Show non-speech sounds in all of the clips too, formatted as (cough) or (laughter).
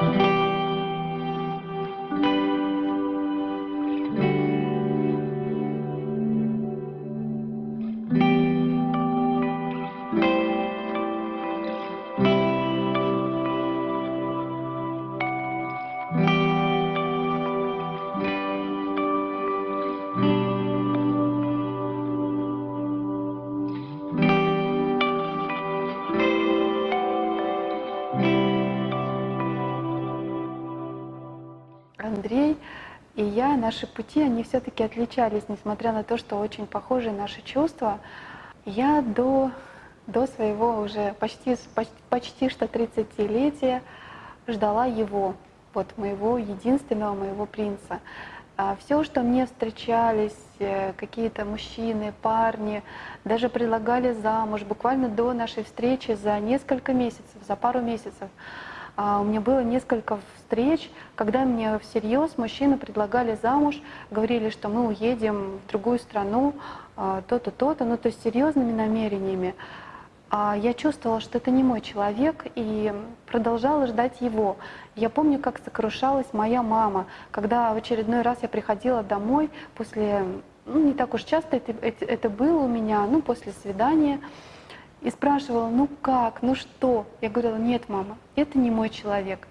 Андрей я, наши пути, они все-таки отличались, несмотря на то, что очень похожи наши чувства. Я до, до своего уже почти, почти, почти что 30-летия ждала его, вот моего единственного, моего принца. Все, что мне встречались, э, какие-то мужчины, парни, даже предлагали замуж буквально до нашей встречи за несколько месяцев, за пару месяцев. А, у меня было несколько встреч, когда мне всерьез мужчины предлагали замуж, говорили, что мы уедем в другую страну, а, то-то, то-то, ну то есть серьезными намерениями. А я чувствовала, что это не мой человек, и продолжала ждать его. Я помню, как сокрушалась моя мама, когда в очередной раз я приходила домой после, ну не так уж часто это, это, это было у меня, ну после свидания, и спрашивала, ну как, ну что? Я говорила, нет, мама, это не мой человек.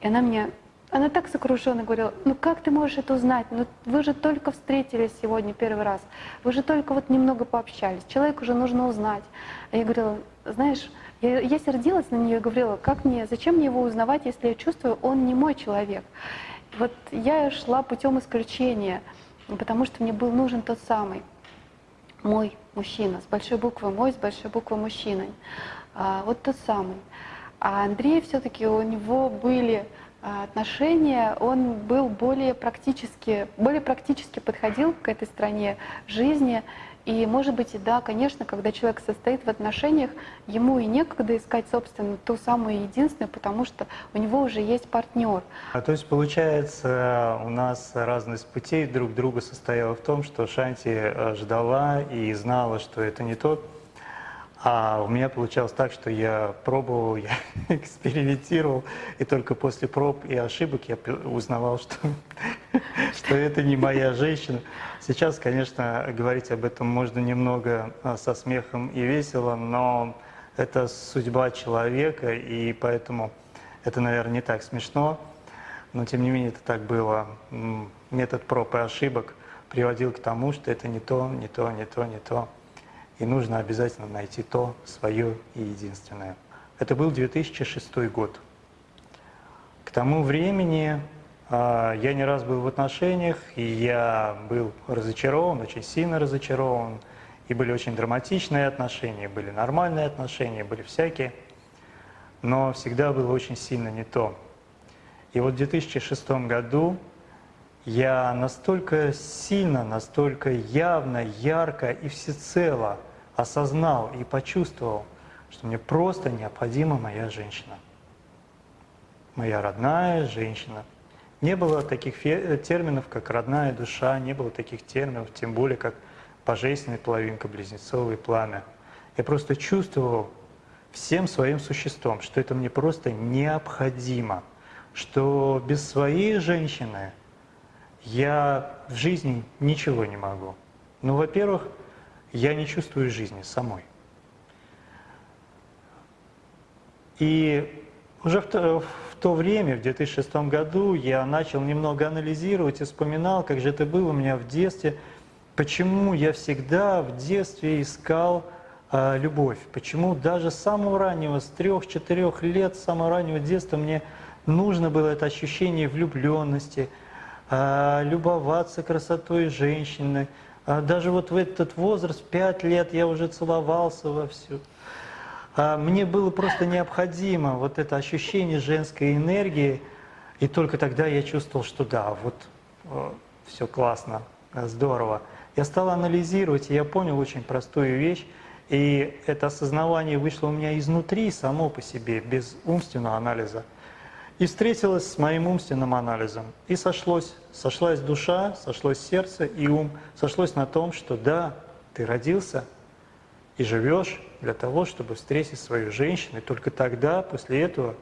И она мне, она так сокрушенно говорила, ну как ты можешь это узнать? Ну вы же только встретились сегодня первый раз, вы же только вот немного пообщались, человеку уже нужно узнать. А я говорила, знаешь, я, я сердилась на нее и говорила, как мне, зачем мне его узнавать, если я чувствую, он не мой человек. Вот я шла путем исключения, потому что мне был нужен тот самый мой мужчина, с большой буквы мой, с большой буквы мужчина. А, вот тот самый. А Андрей все-таки у него были а, отношения, он был более практически, более практически подходил к этой стране жизни, и, может быть, да, конечно, когда человек состоит в отношениях, ему и некогда искать, собственно, ту самую единственную, потому что у него уже есть партнер. А то есть, получается, у нас разность путей друг друга состояла в том, что Шанти э, ждала и знала, что это не тот а у меня получалось так, что я пробовал, (laughs) я экспериментировал, и только после проб и ошибок я узнавал, что, (laughs) что это не моя женщина. Сейчас, конечно, говорить об этом можно немного а, со смехом и весело, но это судьба человека, и поэтому это, наверное, не так смешно. Но, тем не менее, это так было. Метод проб и ошибок приводил к тому, что это не то, не то, не то, не то и нужно обязательно найти то свое и единственное. Это был 2006 год. К тому времени э, я не раз был в отношениях, и я был разочарован, очень сильно разочарован. И были очень драматичные отношения, были нормальные отношения, были всякие. Но всегда было очень сильно не то. И вот в 2006 году я настолько сильно, настолько явно, ярко и всецело осознал и почувствовал, что мне просто необходима моя женщина. Моя родная женщина. Не было таких терминов, как родная душа, не было таких терминов, тем более, как божественная половинка, близнецовое пламя. Я просто чувствовал всем своим существом, что это мне просто необходимо, что без своей женщины – я в жизни ничего не могу. Ну, во-первых, я не чувствую жизни самой. И уже в то, в то время, в 2006 году, я начал немного анализировать и вспоминал, как же это было у меня в детстве, почему я всегда в детстве искал э, любовь, почему даже с самого раннего, с трех-четырех лет, с самого раннего детства мне нужно было это ощущение влюбленности – любоваться красотой женщины. А, даже вот в этот возраст, 5 лет, я уже целовался вовсю. А, мне было просто необходимо вот это ощущение женской энергии, и только тогда я чувствовал, что да, вот все классно, здорово. Я стал анализировать, и я понял очень простую вещь, и это осознавание вышло у меня изнутри, само по себе, без умственного анализа – и встретилась с моим умственным анализом. И сошлось, сошлась душа, сошлось сердце и ум, сошлось на том, что да, ты родился и живешь для того, чтобы встретить свою женщину, и только тогда, после этого,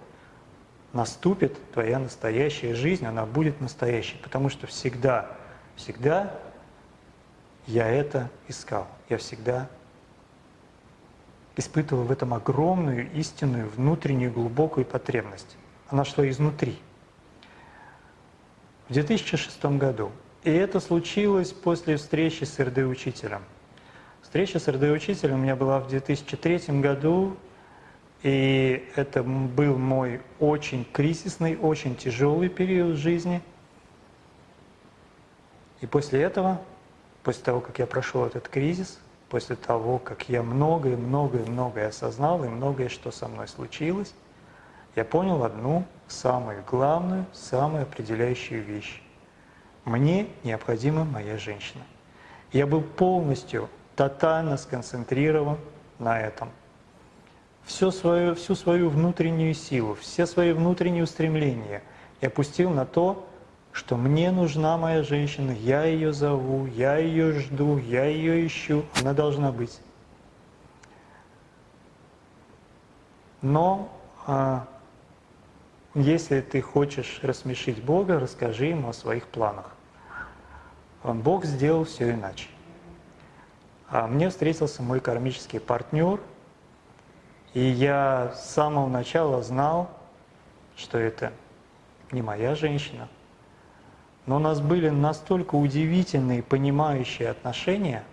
наступит твоя настоящая жизнь, она будет настоящей, потому что всегда, всегда я это искал, я всегда испытывал в этом огромную, истинную, внутреннюю, глубокую потребность. Она шла изнутри. В 2006 году. И это случилось после встречи с РД-учителем. Встреча с РД-учителем у меня была в 2003 году, и это был мой очень кризисный, очень тяжелый период жизни. И после этого, после того, как я прошел этот кризис, после того, как я многое, многое, многое осознал и многое, что со мной случилось, я понял одну самую главную, самую определяющую вещь. Мне необходима моя женщина. Я был полностью, тотально сконцентрирован на этом – всю свою, всю свою внутреннюю силу, все свои внутренние устремления и опустил на то, что мне нужна моя женщина, я ее зову, я ее жду, я ее ищу, она должна быть. Но а, если ты хочешь рассмешить Бога, расскажи ему о своих планах. Бог сделал все иначе. А мне встретился мой кармический партнер – и я с самого начала знал, что это не моя женщина. Но у нас были настолько удивительные, понимающие отношения,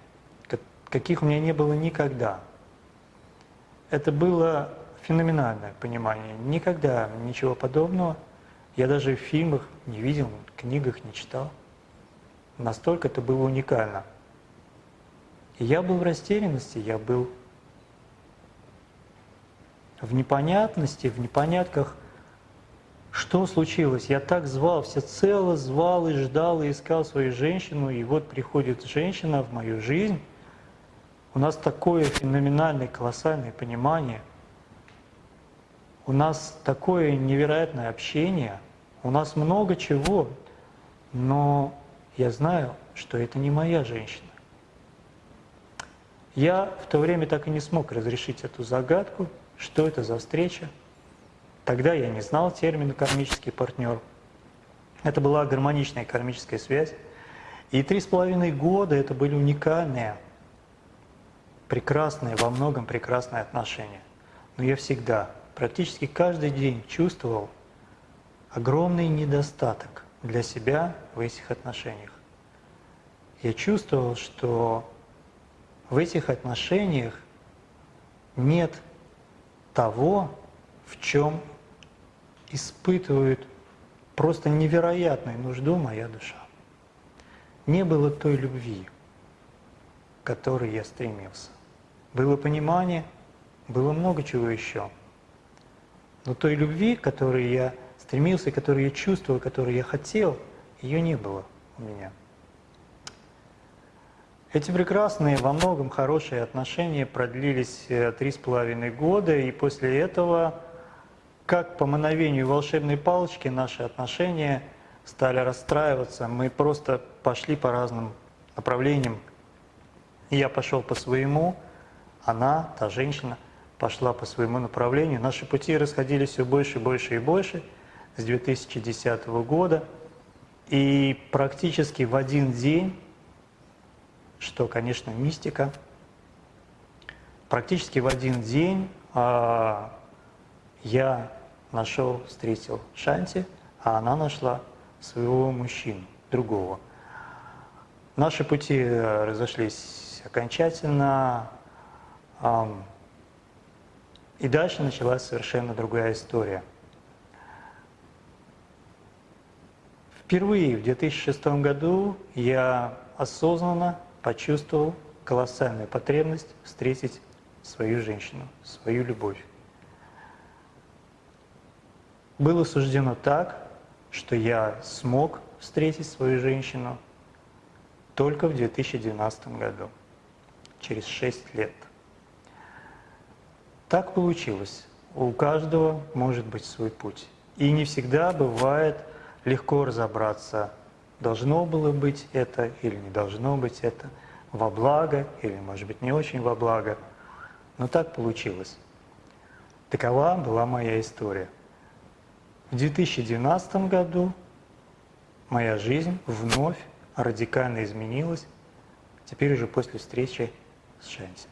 каких у меня не было никогда. Это было феноменальное понимание. Никогда ничего подобного я даже в фильмах не видел, в книгах не читал. Настолько это было уникально. И я был в растерянности, я был в непонятности, в непонятках, что случилось. Я так звал, всецело звал и ждал, и искал свою женщину, и вот приходит женщина в мою жизнь. У нас такое феноменальное, колоссальное понимание. У нас такое невероятное общение. У нас много чего, но я знаю, что это не моя женщина. Я в то время так и не смог разрешить эту загадку, что это за встреча. Тогда я не знал термина «кармический партнер». Это была гармоничная кармическая связь. И три с половиной года это были уникальные, прекрасные, во многом прекрасные отношения. Но я всегда, практически каждый день чувствовал огромный недостаток для себя в этих отношениях. Я чувствовал, что в этих отношениях нет того, в чем испытывает просто невероятную нужду моя душа. Не было той любви, к которой я стремился. Было понимание, было много чего еще. Но той любви, которой я стремился, которую я чувствовал, которую я хотел, ее не было у меня. Эти прекрасные, во многом хорошие отношения продлились э, три с половиной года, и после этого, как по мановению волшебной палочки, наши отношения стали расстраиваться. Мы просто пошли по разным направлениям. Я пошел по своему, она, та женщина, пошла по своему направлению. Наши пути расходились все больше, больше и больше с 2010 года. И практически в один день что, конечно, мистика. Практически в один день а, я нашел, встретил Шанти, а она нашла своего мужчину, другого. Наши пути разошлись окончательно, а, и дальше началась совершенно другая история. Впервые в 2006 году я осознанно почувствовал колоссальную потребность встретить свою женщину, свою любовь. Было суждено так, что я смог встретить свою женщину только в 2012 году, через 6 лет. Так получилось. У каждого может быть свой путь. И не всегда бывает легко разобраться должно было быть это или не должно быть это, во благо или, может быть, не очень во благо. Но так получилось. Такова была моя история. В 2012 году моя жизнь вновь радикально изменилась, теперь уже после встречи с Шанти.